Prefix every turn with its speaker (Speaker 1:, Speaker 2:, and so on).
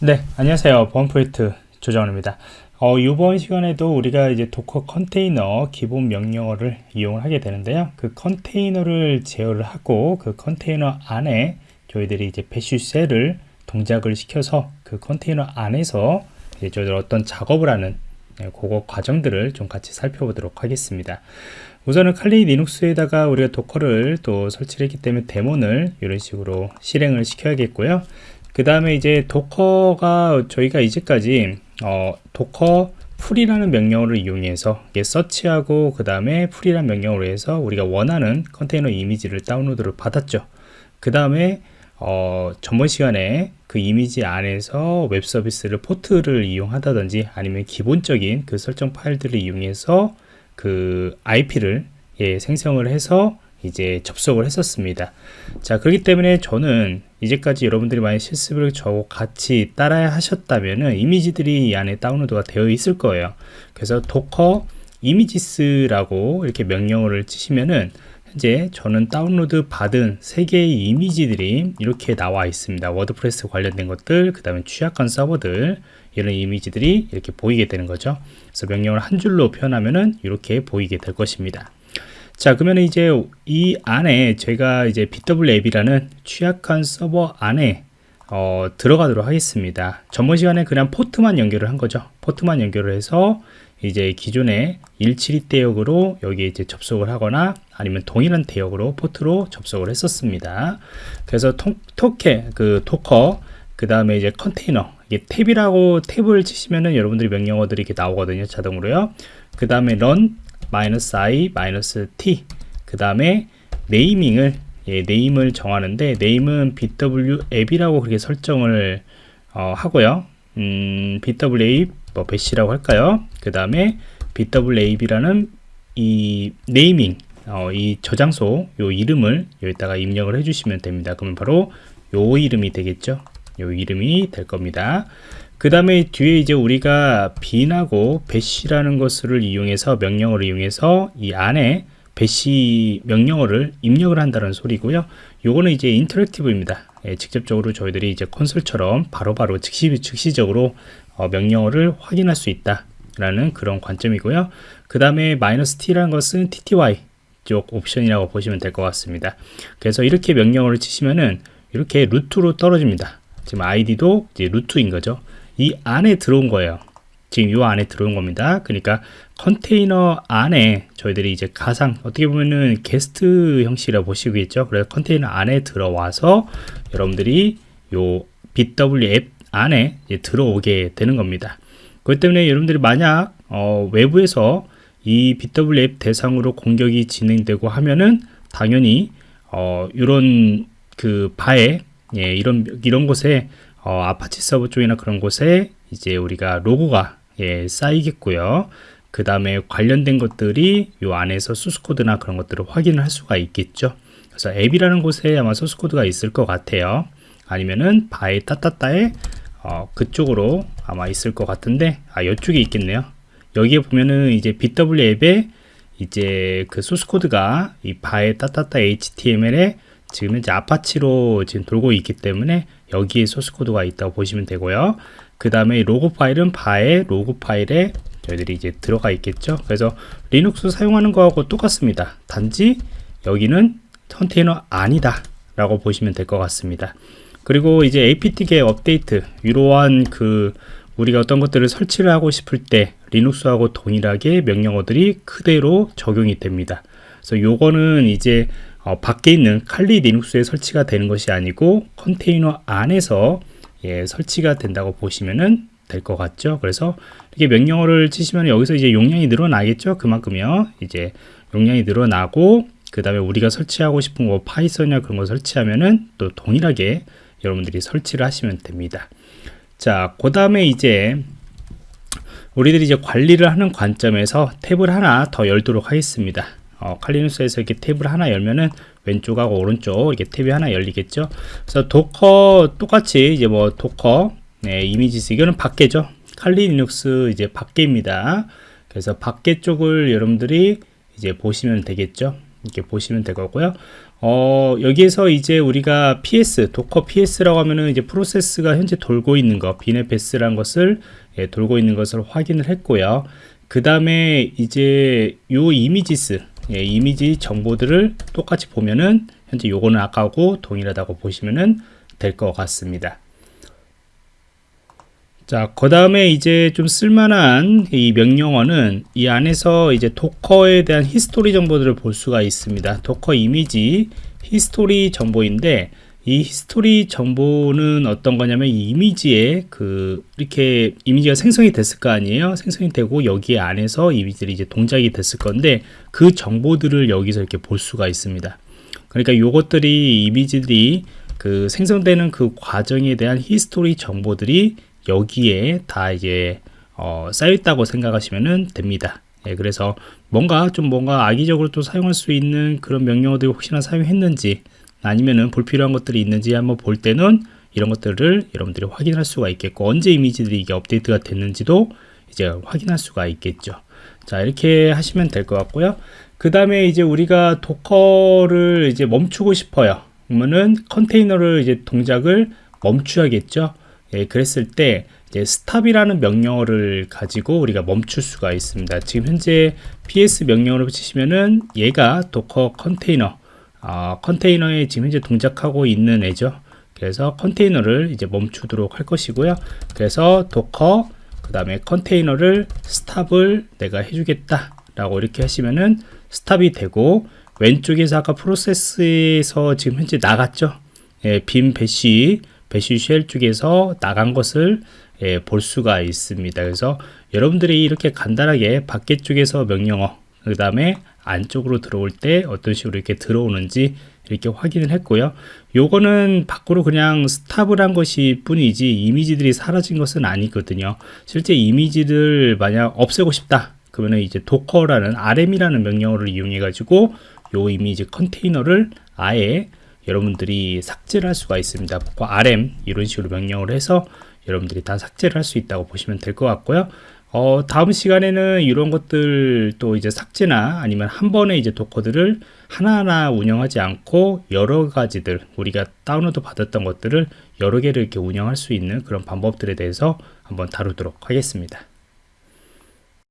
Speaker 1: 네, 안녕하세요. 보안 프로젝트 조정원입니다. 어, 이번 시간에도 우리가 이제 도커 컨테이너 기본 명령어를 이용을 하게 되는데요. 그 컨테이너를 제어를 하고 그 컨테이너 안에 저희들이 이제 bash shell을 동작을 시켜서 그 컨테이너 안에서 이제 저희들 어떤 작업을 하는 네, 그거 과정들을 좀 같이 살펴보도록 하겠습니다. 우선은 칼리 리눅스에다가 우리가 도커를 또 설치를 했기 때문에 daemon을 이런 식으로 실행을 시켜야겠고요. 그 다음에 이제 도커가 저희가 이제까지 어, docker pull이라는 명령어를 이용해서 서치하고 그 다음에 pull이라는 명령어로 해서 우리가 원하는 컨테이너 이미지를 다운로드를 받았죠. 그 다음에 어, 전번 시간에 그 이미지 안에서 웹 서비스를 포트를 이용하다든지 아니면 기본적인 그 설정 파일들을 이용해서 그 IP를 예, 생성을 해서 이제 접속을 했었습니다. 자 그렇기 때문에 저는 이제까지 여러분들이 많이 실습을 저하고 같이 따라 하셨다면은 이미지들이 이 안에 다운로드가 되어 있을 거예요. 그래서 docker images라고 이렇게 명령어를 치시면은 현재 저는 다운로드 받은 세 개의 이미지들이 이렇게 나와 있습니다. 워드프레스 관련된 것들 그 다음에 취약한 서버들 이런 이미지들이 이렇게 보이게 되는 거죠. 그래서 명령을 한 줄로 표현하면은 이렇게 보이게 될 것입니다 자 그러면 이제 이 안에 제가 이제 BW앱이라는 취약한 서버 안에 어, 들어가도록 하겠습니다. 전번 시간에 그냥 포트만 연결을 한 거죠. 포트만 연결을 해서 이제 기존의 172 대역으로 여기 이제 접속을 하거나 아니면 동일한 대역으로 포트로 접속을 했었습니다. 그래서 통, 토케 그 토커 그 다음에 이제 컨테이너 이게 탭이라고 탭을 치시면은 여러분들이 명령어들이 이렇게 나오거든요 자동으로요. 그 다음에 run 마이너스 i 마이너스 t. 그 다음에 네이밍을 예, 네임을 정하는데 네임은 bw 앱이라고 그렇게 설정을 어, 하고요. 음, bw 앱 뭐 배시라고 할까요? 그 다음에 bw 앱이라는 이 네이밍 어, 이 저장소 요 이름을 여기다가 입력을 해주시면 됩니다. 그러면 바로 요 이름이 되겠죠? 요 이름이 될 겁니다 그 다음에 뒤에 이제 우리가 bin하고 배시라는 것을 이용해서 명령어를 이용해서 이 안에 배시 명령어를 입력을 한다는 소리고요. 요거는 이제 인터랙티브입니다. 예, 직접적으로 저희들이 이제 콘솔처럼 바로바로 즉시, 즉시적으로 어, 명령어를 확인할 수 있다 라는 그런 관점이고요. 그 다음에 마이너스 t라는 것은 tty 쪽 옵션이라고 보시면 될 것 같습니다. 그래서 이렇게 명령어를 치시면은 이렇게 루트로 떨어집니다. 지금 id도 이제 루트인 거죠 이 안에 들어온 거예요. 지금 이 안에 들어온 겁니다. 그러니까 컨테이너 안에 저희들이 이제 가상 어떻게 보면은 게스트 형식이라고 보시겠죠? 그래서 컨테이너 안에 들어와서 여러분들이 요 BW 앱 안에 들어오게 되는 겁니다. 그렇기 때문에 여러분들이 만약 어, 외부에서 이 BW 앱 대상으로 공격이 진행되고 하면은 당연히 어, 이런 그 var에 예, 이런 이런 곳에 어, 아파치 서버 쪽이나 그런 곳에 이제 우리가 로그가 예, 쌓이겠고요. 그 다음에 관련된 것들이 요 안에서 소스코드나 그런 것들을 확인을 할 수가 있겠죠. 그래서 앱이라는 곳에 아마 소스코드가 있을 것 같아요. 아니면은 var에 따따따에 어, 그쪽으로 아마 있을 것 같은데 아 이쪽에 있겠네요. 여기에 보면은 이제 bWAPP에 이제 그 소스코드가 이 var에 따따따 HTML에 지금 현재 아파치로 지금 돌고 있기 때문에 여기에 소스 코드가 있다고 보시면 되고요. 그 다음에 로그 파일은 var의 로그 파일에 저희들이 이제 들어가 있겠죠. 그래서 리눅스 사용하는 거하고 똑같습니다. 단지 여기는 컨테이너 안이다 라고 보시면 될 것 같습니다. 그리고 이제 apt-get update 이러한 그 우리가 어떤 것들을 설치를 하고 싶을 때 리눅스하고 동일하게 명령어들이 그대로 적용이 됩니다. 그래서 요거는 이제 어, 밖에 있는 칼리 리눅스에 설치가 되는 것이 아니고 컨테이너 안에서 예, 설치가 된다고 보시면 될것 같죠? 그래서 이렇게 명령어를 치시면 여기서 이제 용량이 늘어나겠죠? 그만큼요. 이제 용량이 늘어나고 그 다음에 우리가 설치하고 싶은 거 파이썬이나 그런 거 설치하면은 또 동일하게 여러분들이 설치를 하시면 됩니다. 자 그 다음에 이제 우리들이 이제 관리를 하는 관점에서 탭을 하나 더 열도록 하겠습니다 어, 칼리 리눅스에서 이렇게 탭을 하나 열면은 왼쪽하고 오른쪽 이렇게 탭이 하나 열리겠죠. 그래서 도커 똑같이 이제 뭐 docker 네, images 이거는 밖에죠. 칼리 리눅스 이제 밖에입니다. 그래서 밖에 쪽을 여러분들이 이제 보시면 되겠죠. 이렇게 보시면 될 거고요. 어, 여기에서 이제 우리가 PS, docker PS라고 하면은 이제 프로세스가 현재 돌고 있는 거, bin bash라는 것을 예, 돌고 있는 것을 확인을 했고요. 그 다음에 이제 요 images, 예, 이미지 정보들을 똑같이 보면은 현재 요거는 아까하고 동일하다고 보시면은 될 것 같습니다. 자, 그 다음에 이제 좀 쓸만한 이 명령어는 이 안에서 이제 docker에 대한 history 정보들을 볼 수가 있습니다. docker 이미지 history 정보인데 이 history 정보는 어떤 거냐면 이 이미지에 그 이렇게 이미지가 생성이 됐을 거 아니에요 생성이 되고 여기 안에서 이미지들이 이제 동작이 됐을 건데 그 정보들을 여기서 이렇게 볼 수가 있습니다 그러니까 요것들이 이미지들이 그 생성되는 그 과정에 대한 history 정보들이 여기에 다 이제 어, 쌓여 있다고 생각하시면 됩니다. 예, 그래서 뭔가 좀 뭔가 악의적으로 또 사용할 수 있는 그런 명령어들이 혹시나 사용했는지 아니면은 불필요한 것들이 있는지 한번 볼 때는 이런 것들을 여러분들이 확인할 수가 있겠고 언제 이미지들이 이게 업데이트가 됐는지도 이제 확인할 수가 있겠죠. 자 이렇게 하시면 될 것 같고요. 그 다음에 이제 우리가 docker를 이제 멈추고 싶어요. 그러면은 컨테이너를 이제 동작을 멈춰야겠죠. 예, 그랬을 때 이제 stop이라는 명령어를 가지고 우리가 멈출 수가 있습니다. 지금 현재 ps 명령어를 붙이시면은 얘가 docker 컨테이너 어, 컨테이너에 지금 현재 동작하고 있는 애죠. 그래서 컨테이너를 이제 멈추도록 할 것이고요. 그래서 docker 그 다음에 컨테이너를 stop을 내가 해주겠다 라고 이렇게 하시면은 stop이 되고 왼쪽에서 아까 프로세스에서 지금 현재 나갔죠. 예, bin bash bash shell 쪽에서 나간 것을 예, 볼 수가 있습니다. 그래서 여러분들이 이렇게 간단하게 밖에 쪽에서 명령어 그 다음에 안쪽으로 들어올 때 어떤 식으로 이렇게 들어오는지 이렇게 확인을 했고요. 요거는 밖으로 그냥 스탑을 한 것이 뿐이지 이미지들이 사라진 것은 아니거든요. 실제 이미지를 만약 없애고 싶다. 그러면 이제 도커라는 rm이라는 명령어를 이용해 가지고 요 이미지 컨테이너를 아예 여러분들이 삭제를 할 수가 있습니다. rm 이런 식으로 명령을 해서 여러분들이 다 삭제를 할 수 있다고 보시면 될 것 같고요. 어, 다음 시간에는 이런 것들 또 이제 삭제나 아니면 한 번에 이제 도커들을 하나하나 운영하지 않고 여러 가지들 우리가 다운로드 받았던 것들을 여러 개를 이렇게 운영할 수 있는 그런 방법들에 대해서 한번 다루도록 하겠습니다.